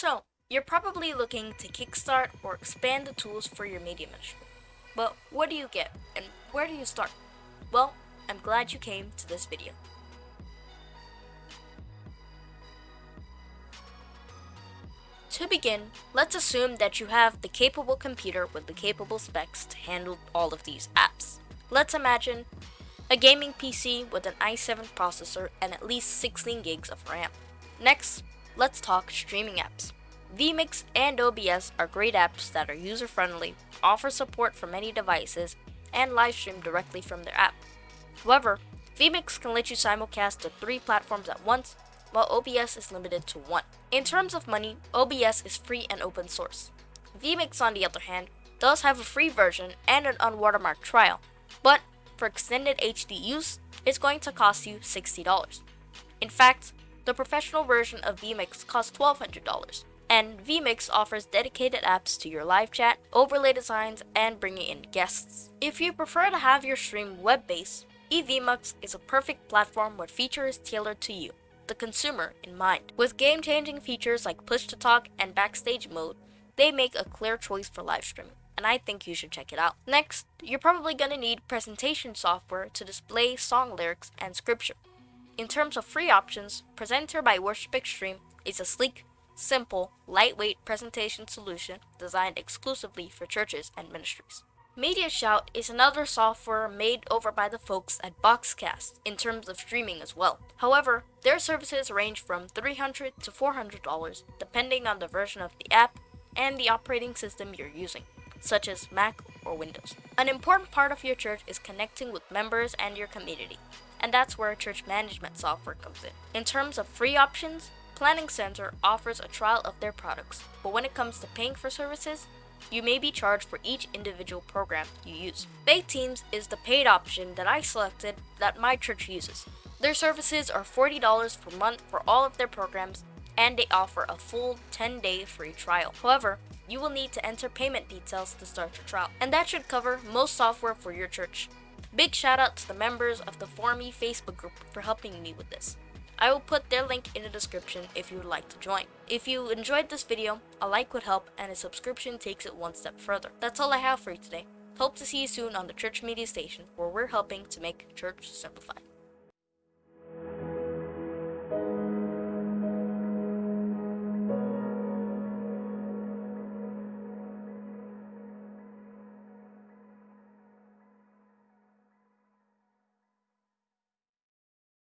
So, you're probably looking to kickstart or expand the tools for your media ministry. But what do you get and where do you start? Well, I'm glad you came to this video. To begin, let's assume that you have the capable computer with the capable specs to handle all of these apps. Let's imagine a gaming PC with an i7 processor and at least 16 gigs of RAM. Next, let's talk streaming apps. vMix and OBS are great apps that are user-friendly, offer support for many devices, and live stream directly from their app. However, vMix can let you simulcast to three platforms at once, while OBS is limited to one. In terms of money, OBS is free and open source. vMix, on the other hand, does have a free version and an unwatermarked trial, but for extended HD use, it's going to cost you $60. In fact, the professional version of vMix costs $1,200, and vMix offers dedicated apps to your live chat, overlay designs, and bringing in guests. If you prefer to have your stream web-based, eVMix is a perfect platform where features tailored to you the consumer in mind. With game-changing features like push-to-talk and backstage mode, they make a clear choice for live streaming, and I think you should check it out. Next, you're probably going to need presentation software to display song lyrics and scripture. In terms of free options, Presenter by Worship Extreme is a sleek, simple, lightweight presentation solution designed exclusively for churches and ministries. MediaShout is another software made over by the folks at Boxcast in terms of streaming as well. However, their services range from $300 to $400 depending on the version of the app and the operating system you're using, such as Mac or Windows. An important part of your church is connecting with members and your community, and that's where church management software comes in. In terms of free options, Planning Center offers a trial of their products, but when it comes to paying for services, you may be charged for each individual program you use. Faith Teams is the paid option that I selected that my church uses. Their services are $40 per month for all of their programs and they offer a full 10-day free trial. However, you will need to enter payment details to start your trial, and that should cover most software for your church. Big shout out to the members of the ForMe Facebook group for helping me with this. I will put their link in the description if you would like to join. If you enjoyed this video, a like would help and a subscription takes it one step further. That's all I have for you today. Hope to see you soon on the Church Media Station where we're helping to make church simplified.